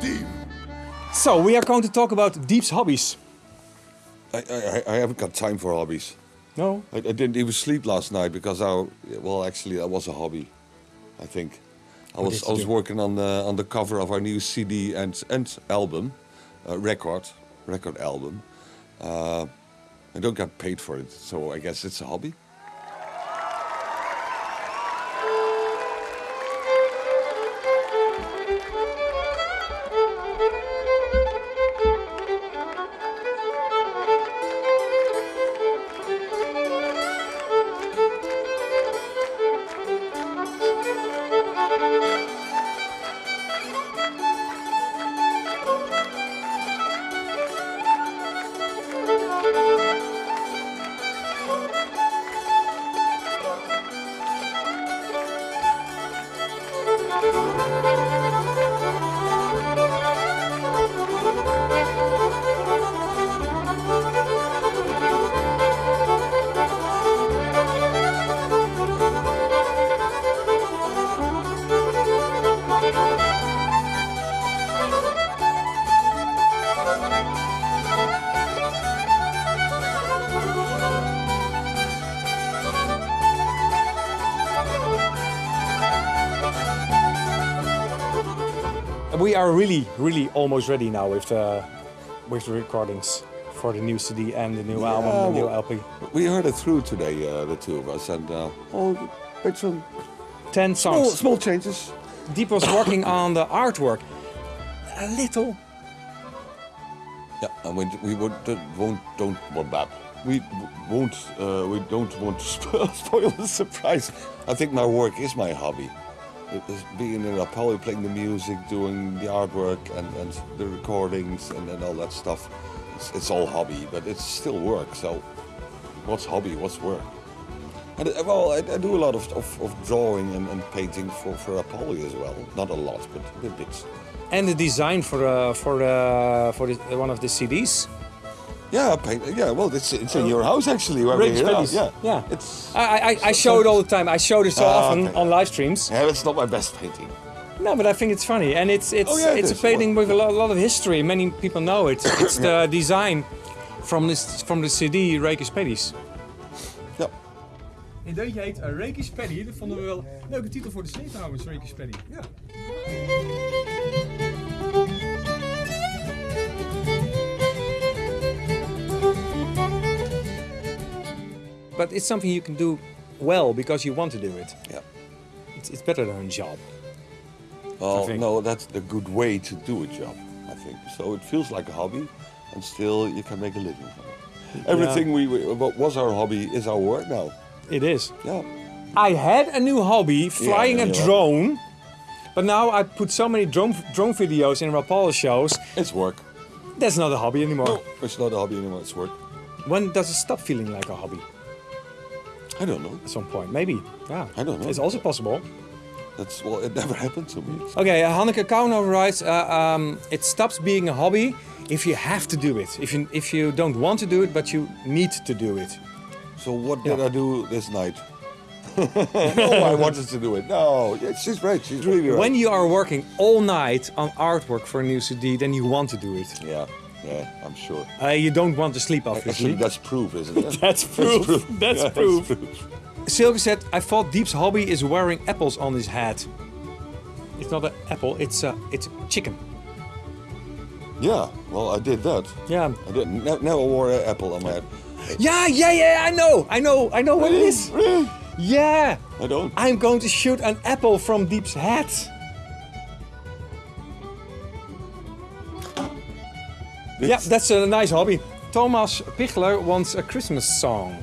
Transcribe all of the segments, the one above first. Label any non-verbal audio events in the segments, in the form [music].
Deep. So we are going to talk about Deep's hobbies. I, I, I haven't got time for hobbies. No? I, I didn't even sleep last night because I, well, actually, that was a hobby. I think. I What was I was do? working on the on the cover of our new CD and and album, uh, record record album. Uh, I don't get paid for it, so I guess it's a hobby. We are really, really almost ready now with the, with the recordings for the new CD and the new Yeah, album, the new well- LP. We heard it through today, uh, the two of us, and uh, oh, made some 10 small, songs. small changes. Deep was working on the artwork. A little. Yeah, and we, we would, won't don't want that. We won't uh, we don't want to [laughs] spoil the surprise. I think my work is my hobby. Being in a poly, playing the music, doing the artwork, and, and the recordings, and, and all that stuff. It's, it's all hobby, but it's still work. So, what's hobby? What's work? And uh, well, I, I do a lot of, of, of drawing and, and painting for for Rapalje as well. Not a lot, but a bit. And the design for uh, for uh, for one of the CDs. Yeah, I paint. Yeah, well, it's it's in your house actually. Where Rick we're here. Spellies. Yeah, Yeah. It's I, I, I show it all the time. I show it so Ah, often okay. on live streams. yeah, it's not my best painting. No, but I think it's funny, and it's it's Oh, yeah, it it's a is. painting with a lot, lot of history. Many people know it. [coughs] It's the design from this from the CD Rakish Paddies. Ja. Een deuntje heet uh, Rakish Paddy. Dat vonden we wel een leuke titel voor de CD trouwens, Rakish Paddy. Ja. But it's something you can do well because you want to do it. Yeah. It's, it's better than a job. Well, no, that's the good way to do a job, I think. So it feels like a hobby, and still you can make a living from it. Everything we, we what was our hobby is our work now. It is. Yeah. I had a new hobby, flying a yeah. drone. But now I put so many drone drone videos in Rapalje shows. It's work. That's not a hobby anymore. No, it's not a hobby anymore. It's work. When does it stop feeling like a hobby? I don't know. At some point, maybe. Yeah. I don't know. It's also possible. That's well, it never [laughs] happened to me. Okay, uh, Hanneke Kauno writes, uh, um, it stops being a hobby if you have to do it. If you if you don't want to do it, but you need to do it. So what did Yeah. I do this night? [laughs] no, I wanted to do it. No, yeah, she's right. She's really right. When you are working all night on artwork for a new CD, then you want to do it. yeah, yeah, I'm sure. Uh, you don't want to sleep, obviously. Actually, that's proof, isn't it? [laughs] That's proof. [laughs] That's Yeah, proof. Silke said, I thought Deep's hobby is wearing apples on his head. It's not an apple, it's a, it's a chicken. Yeah, well, I did that. Yeah. I did. Ne- never wore an apple on my head. Yeah, yeah, yeah, I know, I know, I know what it is. Yeah, I don't. I'm going to shoot an apple from Deep's head. Yeah, that's a nice hobby. Thomas Pichler wants a Christmas song.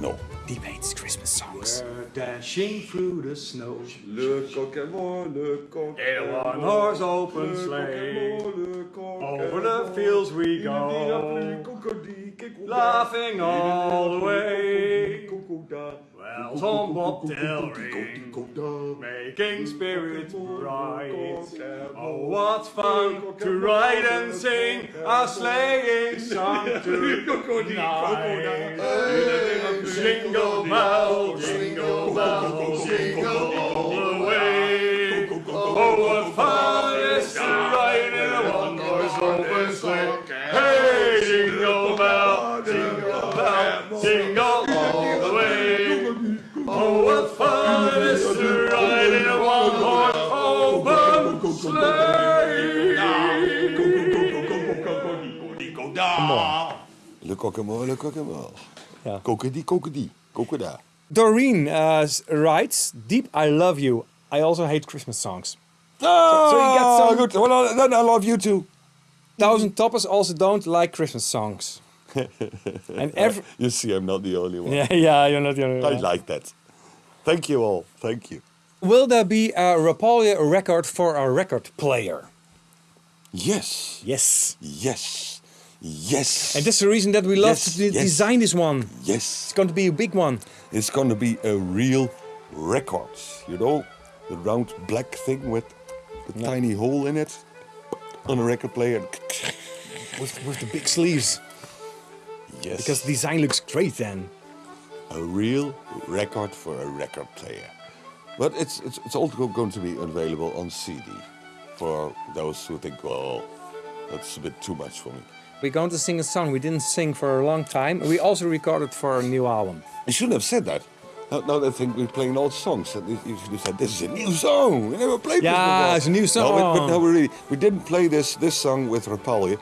No. Deep hates Christmas songs. Dashing through the snow Le coq est mort, le coq in a one horse open sleigh. Over the fields we go, laughing all the way. Bells on bobtail ring, making spirits bright. Oh, what fun to ride and sing a sleighing song tonight. Jingle bell, jingle bell, jingle all the way. Oh, what fun Le coquemort. Yeah. Kokedi, kokedi, kokeda. Doreen uh, writes, Deep, I love you. I also hate Christmas songs. Ah, so you get some- good. Well, uh, then I love you too. Thousand Toppers also don't like Christmas songs. [laughs] and every... [laughs] You see, I'm not the only one. Yeah, yeah, you're not the only one. I like that. Thank you all. Thank you. Will there be a Rapalje record for a record player? Yes. Yes. Yes. Yes. And that's the reason that we love Yes, to yes. design this one. yes. It's going to be a big one. It's going to be a real record. You know, the round black thing with the tiny hole in it on a record player. With, with the big sleeves. Yes. Because the design looks great then. a real record for a record player. But it's it's, it's also going to be available on CD for those who think, well, that's a bit too much for me. We're going to sing a song we didn't sing for a long time. We also recorded for a new album. You shouldn't have said that. Now, now they think we're playing old songs. And you should have said, this is a new song. We never played this before. Yeah, it's a new song. No, but, but no, we really, we didn't play this this song with Rapalje.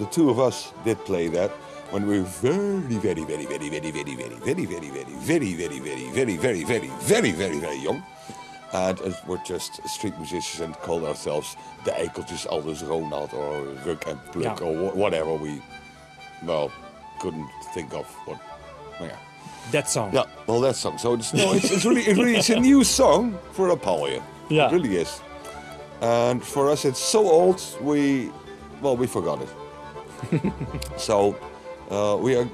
The two of us did play that when we were very, very, very, very, very, very, very, very, very, very, very, very, very, very, very, very, very, very, very young. And uh, we're just street musicians and call ourselves the Eikeltjes Aldus Ronald or Ruk and Pluk Yeah. or whatever we, well, couldn't think of what. yeah. That song. Yeah, well, that song. So it's no, it's, it's really, it really, it's a new song for Rapalje. [laughs] Yeah. it really is. And for us, it's so old we, well, we forgot it. [laughs] so uh, we are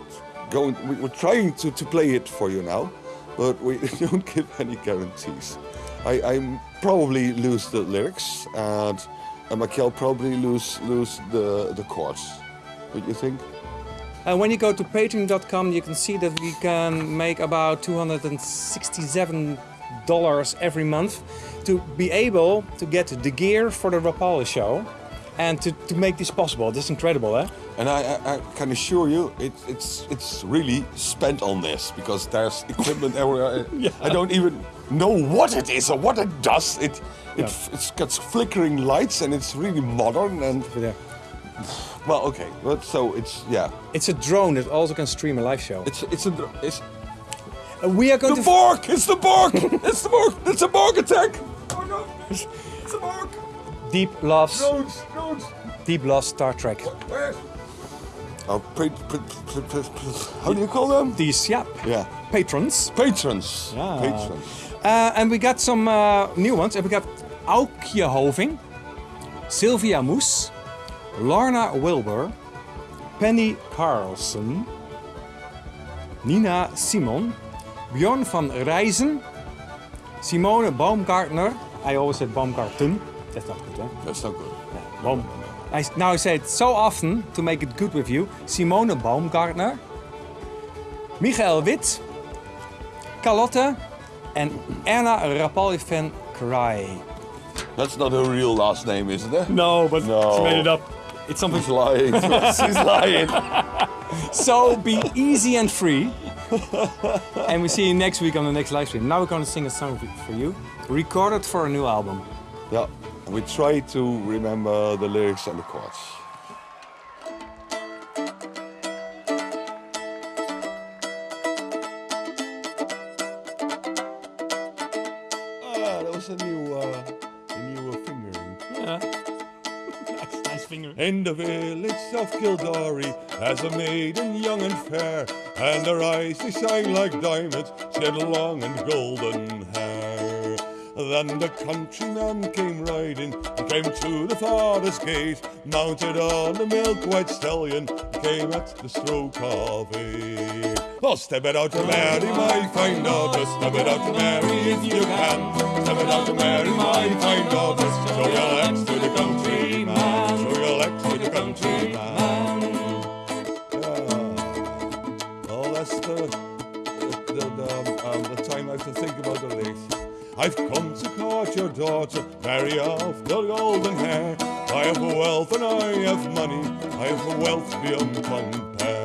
going. We, we're trying to, to play it for you now, but we [laughs] don't give any guarantees. I, I probably lose the lyrics, and, and Michael probably lose lose the the chords. What do you think? And when you go to patreon.com, you can see that we can make about $267 every month to be able to get the gear for the Rapalje show and to, to make this possible. This is incredible, eh? And I, I, I can assure you, it, it's it's really spent on this because there's equipment everywhere. [laughs] I don't even know what it is or what it does. It it Yeah. it's got flickering lights and it's really modern and uh, well, okay. But so it's yeah, It's a drone that also can stream a live show. it's it's a it's Uh, we are going the to Borg. It's the Borg. it's the Borg. It's a Borg attack. Oh no! It's, it's a Borg. deep loves Drones, drones. deep loves Star Trek. Where? Oh, how do you call them? These yeah Yeah, patrons. patrons. Yeah. Patrons. Uh, and we got some uh, new ones. And we got Aukje Hoving, Sylvia Moes, Lorna Wilbur, Penny Carlson, Nina Simon, Bjorn van Rijzen, Simone Baumgartner. I always said Baumgarten. That's not good, eh? That's not good. Baum. I, now I say it so often to make it good with you. Simone Baumgartner, Michael Wit, Carlotte, and Erna Rapalje van Cry. That's not her real last name, is it? No, but No. she made it up. It's something. She's lying. [laughs] She's lying. So be easy and free. [laughs] and we see you next week on the next live stream. Now we're going to sing a song for you, recorded for a new album. Yeah, we try to remember the lyrics and the chords. Was a new, uh, a new fingering. Yeah. [laughs] nice, nice finger. In the village of Kildare, as a maiden young and fair, and her eyes they shine like diamonds, she had long and golden hair. Then the countryman came riding, and came to the father's gate, mounted on a milk-white stallion, came at the stroke of eight. Oh, step it out to marry my fine daughter, step it out to marry if you can, step it out to marry my fine daughter, show your legs to the countryman, show your legs to the countryman. Yeah. Well, that's the, um, time I have to think about the lyrics. I've come to court your daughter, marry off the golden hair. I have wealth and I have money, I have wealth beyond compare.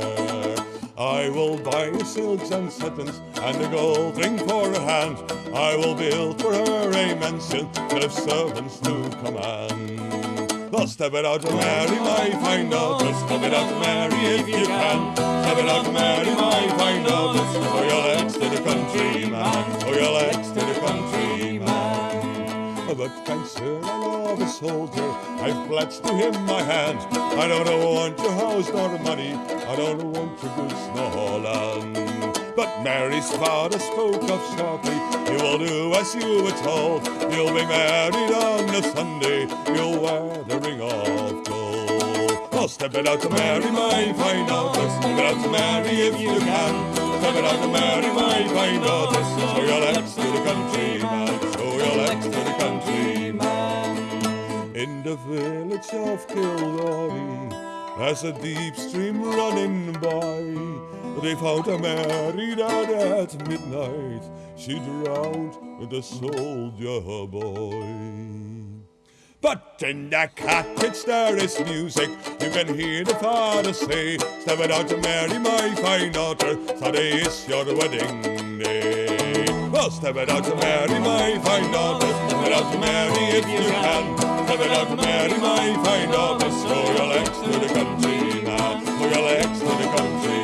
I will buy silks and satins and a gold ring for her hand. I will build for her a mansion to have servants to command. Well, step it out marry my fine daughter. Step it out to marry if you can. Step it out marry my fine daughter. Oh, your legs to the countryman. Oh, your legs to the kind sir, I love a soldier. I've pledged to him my hand. I don't want your house nor money. I don't want your goods nor land. But Mary's father spoke up sharply. You will do as you were told. You'll be married on a Sunday. You'll wear the ring of gold. Oh, step it out to marry my fine daughter. Step it out to marry if you can. Step it out to marry my fine daughter. Show your legs to the countryman. Show In the village of Kildare, there's a deep stream running by. They found a married out at midnight. She drowned the soldier boy. But in the cottage there is music. You can hear the father say, Step out to marry my fine daughter. Today is your wedding day. Well, step out to marry my fine daughter out to marry if you can. Come out to marry, my fine daughter. Show your legs to the country, man. Show your legs to the country.